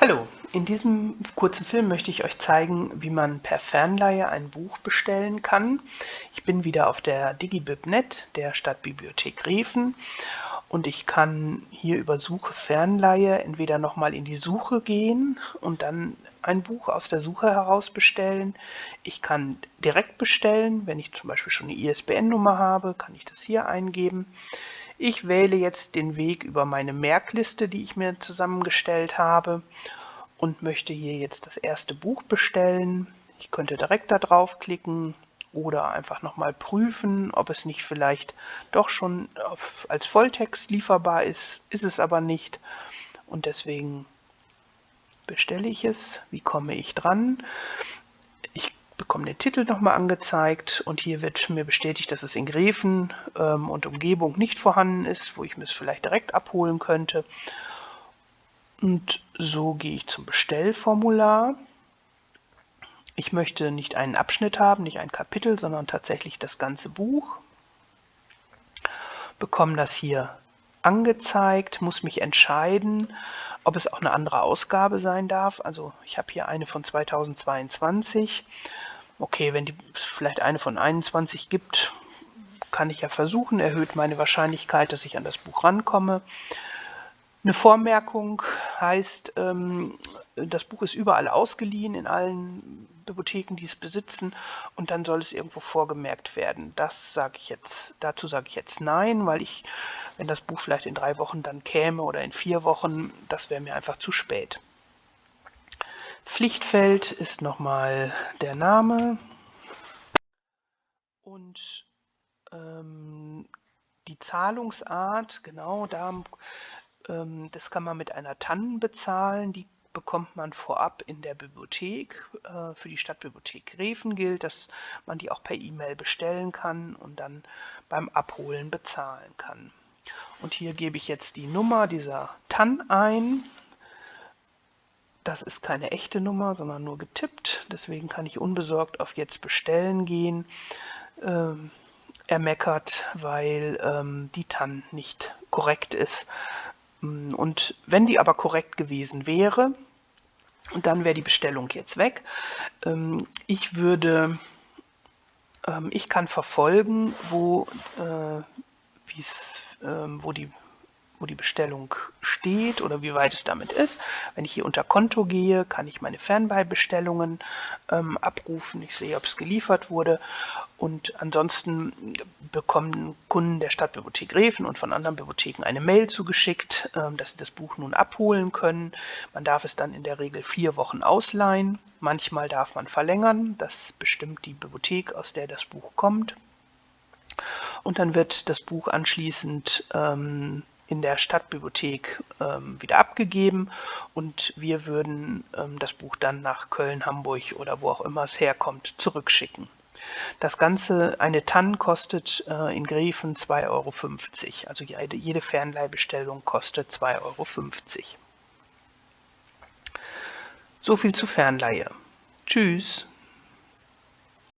Hallo, in diesem kurzen Film möchte ich euch zeigen, wie man per Fernleihe ein Buch bestellen kann. Ich bin wieder auf der DigiBibNet der Stadtbibliothek Riefen und ich kann hier über Suche Fernleihe entweder nochmal in die Suche gehen und dann ein Buch aus der Suche heraus bestellen. Ich kann direkt bestellen, wenn ich zum Beispiel schon eine ISBN-Nummer habe, kann ich das hier eingeben. Ich wähle jetzt den Weg über meine Merkliste, die ich mir zusammengestellt habe und möchte hier jetzt das erste Buch bestellen. Ich könnte direkt da draufklicken oder einfach nochmal prüfen, ob es nicht vielleicht doch schon als Volltext lieferbar ist. Ist es aber nicht und deswegen bestelle ich es. Wie komme ich dran? Bekomme den Titel nochmal angezeigt und hier wird mir bestätigt, dass es in Gräfen ähm, und Umgebung nicht vorhanden ist, wo ich mir es vielleicht direkt abholen könnte. Und so gehe ich zum Bestellformular. Ich möchte nicht einen Abschnitt haben, nicht ein Kapitel, sondern tatsächlich das ganze Buch. Bekomme das hier angezeigt, muss mich entscheiden, ob es auch eine andere Ausgabe sein darf. Also ich habe hier eine von 2022 okay, wenn es vielleicht eine von 21 gibt, kann ich ja versuchen, erhöht meine Wahrscheinlichkeit, dass ich an das Buch rankomme. Eine Vormerkung heißt, ähm, das Buch ist überall ausgeliehen, in allen Bibliotheken, die es besitzen, und dann soll es irgendwo vorgemerkt werden. Das sage ich jetzt, dazu sage ich jetzt nein, weil ich, wenn das Buch vielleicht in drei Wochen dann käme oder in vier Wochen, das wäre mir einfach zu spät. Pflichtfeld ist nochmal der Name und ähm, die Zahlungsart, genau, da, ähm, das kann man mit einer TAN bezahlen, die bekommt man vorab in der Bibliothek. Äh, für die Stadtbibliothek Greven gilt, dass man die auch per E-Mail bestellen kann und dann beim Abholen bezahlen kann. Und hier gebe ich jetzt die Nummer dieser TAN ein das ist keine echte Nummer, sondern nur getippt. Deswegen kann ich unbesorgt auf Jetzt bestellen gehen. Ähm, er meckert, weil ähm, die TAN nicht korrekt ist. Mm, und wenn die aber korrekt gewesen wäre, dann wäre die Bestellung jetzt weg. Ähm, ich würde, ähm, ich kann verfolgen, wo, äh, ähm, wo die wo die Bestellung steht oder wie weit es damit ist. Wenn ich hier unter Konto gehe, kann ich meine Fernbeibestellungen ähm, abrufen. Ich sehe, ob es geliefert wurde. Und ansonsten bekommen Kunden der Stadtbibliothek Reven und von anderen Bibliotheken eine Mail zugeschickt, ähm, dass sie das Buch nun abholen können. Man darf es dann in der Regel vier Wochen ausleihen. Manchmal darf man verlängern. Das bestimmt die Bibliothek, aus der das Buch kommt. Und dann wird das Buch anschließend ähm, in der Stadtbibliothek ähm, wieder abgegeben und wir würden ähm, das Buch dann nach Köln, Hamburg oder wo auch immer es herkommt, zurückschicken. Das Ganze, eine TAN kostet äh, in Gräfen 2,50 Euro. Also jede, jede Fernleihbestellung kostet 2,50 Euro. So viel zu Fernleihe. Tschüss.